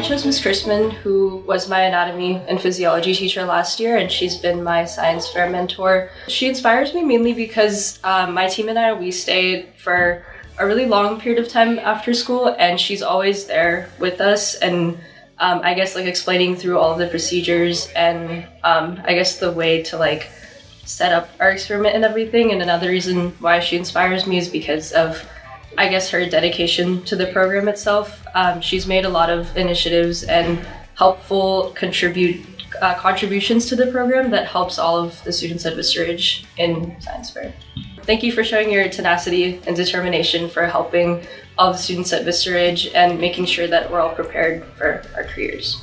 chose Miss Chrisman, who was my anatomy and physiology teacher last year, and she's been my science fair mentor. She inspires me mainly because um, my team and I, we stayed for a really long period of time after school, and she's always there with us and um, I guess like explaining through all of the procedures and um, I guess the way to like set up our experiment and everything. And another reason why she inspires me is because of I guess her dedication to the program itself. Um, she's made a lot of initiatives and helpful contribute uh, contributions to the program that helps all of the students at Vista Ridge in science fair. Thank you for showing your tenacity and determination for helping all the students at Vista Ridge and making sure that we're all prepared for our careers.